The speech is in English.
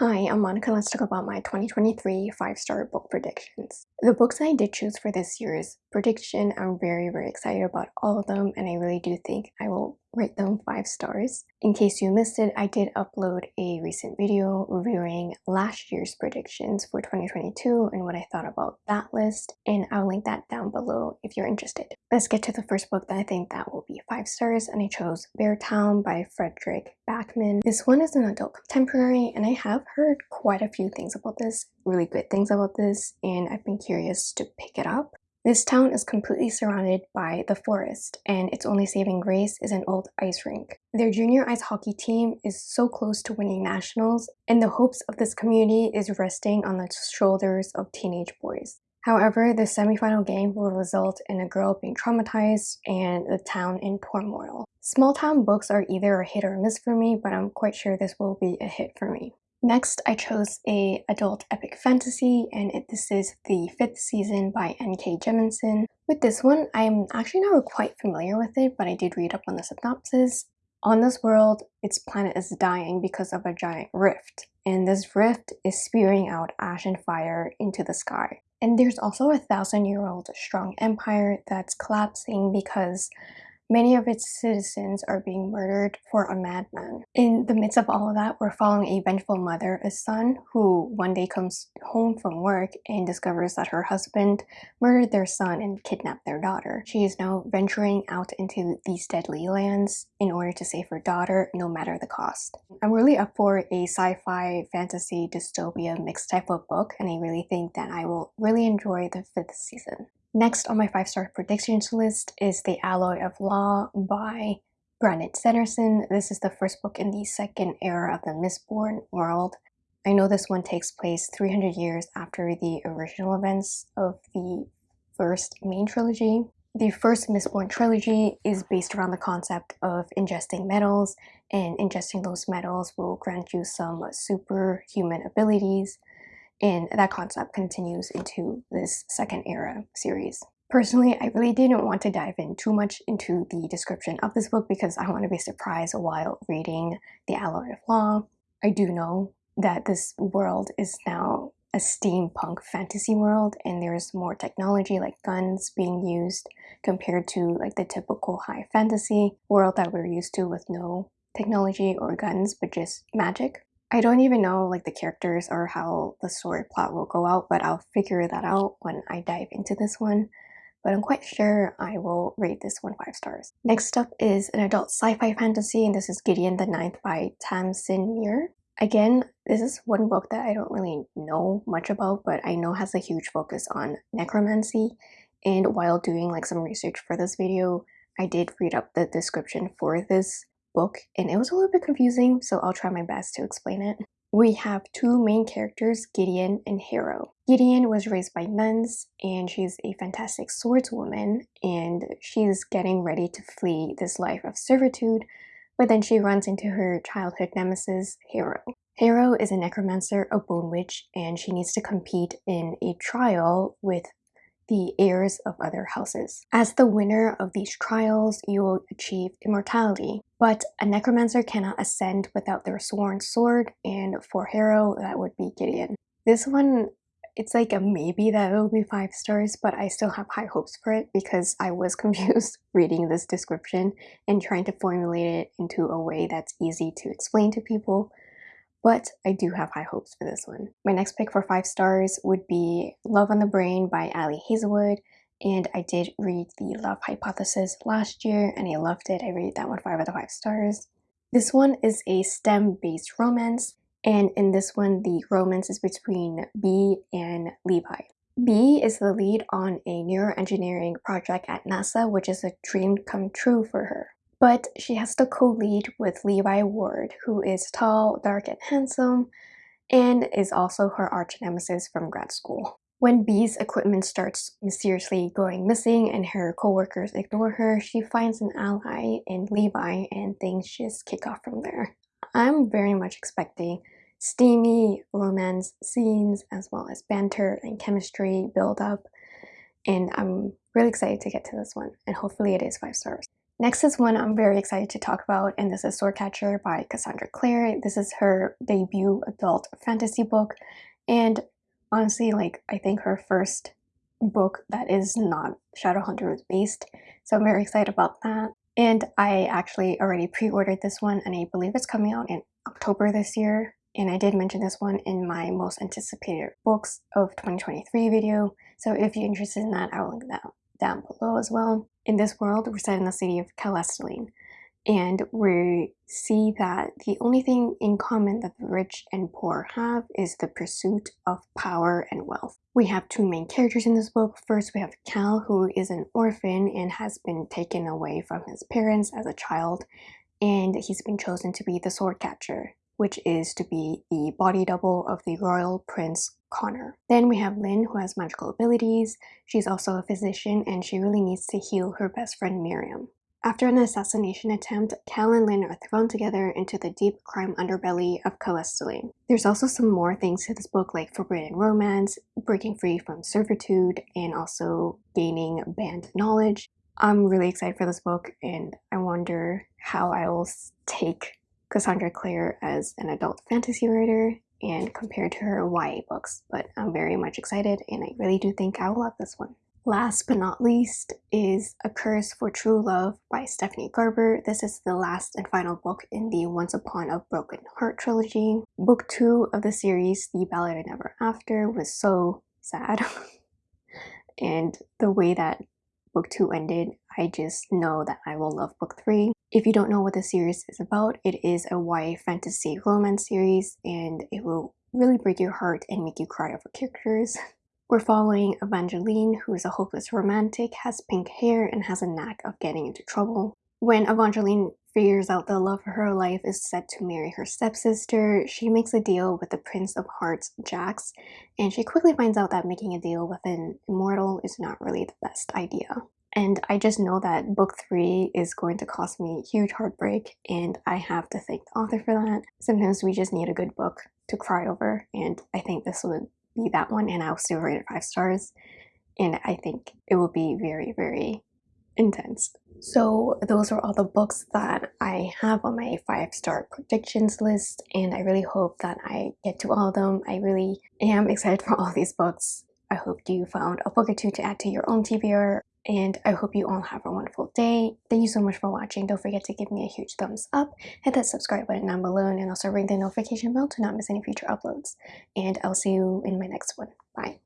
Hi, I'm Monica. Let's talk about my 2023 five-star book predictions. The books I did choose for this year's prediction, I'm very, very excited about all of them, and I really do think I will rate them 5 stars. In case you missed it, I did upload a recent video reviewing last year's predictions for 2022 and what I thought about that list, and I'll link that down below if you're interested. Let's get to the first book that I think that will be 5 stars, and I chose Beartown by Fredrik Backman. This one is an adult contemporary, and I have heard quite a few things about this, really good things about this, and I've been curious to pick it up. This town is completely surrounded by the forest, and its only saving grace is an old ice rink. Their junior ice hockey team is so close to winning nationals, and the hopes of this community is resting on the shoulders of teenage boys. However, the semifinal game will result in a girl being traumatized and the town in turmoil. Small town books are either a hit or a miss for me, but I'm quite sure this will be a hit for me. Next, I chose a adult epic fantasy, and it, this is the fifth season by N.K. Jemisin. With this one, I'm actually not quite familiar with it, but I did read up on the synopsis. On this world, its planet is dying because of a giant rift, and this rift is spewing out ash and fire into the sky. And there's also a thousand-year-old strong empire that's collapsing because Many of its citizens are being murdered for a madman. In the midst of all of that, we're following a vengeful mother, a son, who one day comes home from work and discovers that her husband murdered their son and kidnapped their daughter. She is now venturing out into these deadly lands in order to save her daughter, no matter the cost. I'm really up for a sci-fi, fantasy, dystopia mixed type of book, and I really think that I will really enjoy the fifth season. Next on my 5-star predictions list is The Alloy of Law by Brandon Sanderson. This is the first book in the second era of the Mistborn world. I know this one takes place 300 years after the original events of the first main trilogy. The first Mistborn trilogy is based around the concept of ingesting metals, and ingesting those metals will grant you some superhuman abilities and that concept continues into this second era series. Personally, I really didn't want to dive in too much into the description of this book because I want to be surprised while reading The Alloy of Law. I do know that this world is now a steampunk fantasy world and there's more technology like guns being used compared to like the typical high fantasy world that we're used to with no technology or guns but just magic. I don't even know like the characters or how the story plot will go out, but I'll figure that out when I dive into this one. But I'm quite sure I will rate this one 5 stars. Next up is an adult sci-fi fantasy, and this is Gideon the Ninth by Tamsyn Muir. Again, this is one book that I don't really know much about, but I know has a huge focus on necromancy. And while doing like some research for this video, I did read up the description for this book and it was a little bit confusing so I'll try my best to explain it. We have two main characters, Gideon and Harrow. Gideon was raised by nuns and she's a fantastic swordswoman and she's getting ready to flee this life of servitude but then she runs into her childhood nemesis, Harrow. Harrow is a necromancer, a bone witch, and she needs to compete in a trial with the heirs of other houses. As the winner of these trials, you will achieve immortality, but a necromancer cannot ascend without their sworn sword, and for Harrow, that would be Gideon. This one, it's like a maybe that it will be 5 stars, but I still have high hopes for it because I was confused reading this description and trying to formulate it into a way that's easy to explain to people but I do have high hopes for this one. My next pick for 5 stars would be Love on the Brain by Ali Hazelwood and I did read The Love Hypothesis last year and I loved it. I rated that one 5 out of 5 stars. This one is a STEM-based romance and in this one the romance is between Bee and Levi. Bee is the lead on a neuroengineering project at NASA which is a dream come true for her. But she has to co-lead with Levi Ward, who is tall, dark, and handsome, and is also her arch nemesis from grad school. When Bee's equipment starts mysteriously going missing and her coworkers ignore her, she finds an ally in Levi and things just kick off from there. I'm very much expecting steamy romance scenes as well as banter and chemistry build up and I'm really excited to get to this one and hopefully it is 5 stars. Next is one I'm very excited to talk about, and this is Swordcatcher by Cassandra Clare. This is her debut adult fantasy book, and honestly, like, I think her first book that is not Shadowhunters based, so I'm very excited about that. And I actually already pre-ordered this one, and I believe it's coming out in October this year. And I did mention this one in my most anticipated books of 2023 video, so if you're interested in that, I will link that down below as well. In this world, we're set in the city of Calesteline, and we see that the only thing in common that the rich and poor have is the pursuit of power and wealth. We have two main characters in this book. First, we have Cal, who is an orphan and has been taken away from his parents as a child, and he's been chosen to be the sword catcher, which is to be the body double of the royal prince Connor. Then we have Lin who has magical abilities. She's also a physician and she really needs to heal her best friend Miriam. After an assassination attempt, Cal and Lin are thrown together into the deep crime underbelly of Calesteline. There's also some more things to this book like forbidden romance, breaking free from servitude, and also gaining banned knowledge. I'm really excited for this book and I wonder how I will take Cassandra Clare as an adult fantasy writer and compared to her YA books, but I'm very much excited and I really do think I will love this one. Last but not least is A Curse for True Love by Stephanie Garber. This is the last and final book in the Once Upon a Broken Heart trilogy. Book 2 of the series, The Ballad of Never After, was so sad. and the way that book 2 ended, I just know that I will love book 3. If you don't know what the series is about, it is a YA fantasy romance series and it will really break your heart and make you cry over characters. We're following Evangeline, who is a hopeless romantic, has pink hair, and has a knack of getting into trouble. When Evangeline figures out the love of her life is set to marry her stepsister, she makes a deal with the Prince of Hearts, Jax, and she quickly finds out that making a deal with an immortal is not really the best idea. And I just know that book three is going to cause me huge heartbreak, and I have to thank the author for that. Sometimes we just need a good book to cry over, and I think this would be that one, and I'll still rate it five stars. And I think it will be very, very intense. So those are all the books that I have on my five star predictions list, and I really hope that I get to all of them. I really am excited for all these books. I hope you found a book or two to add to your own TBR and I hope you all have a wonderful day. Thank you so much for watching. Don't forget to give me a huge thumbs up, hit that subscribe button down below, and also ring the notification bell to not miss any future uploads. And I'll see you in my next one. Bye.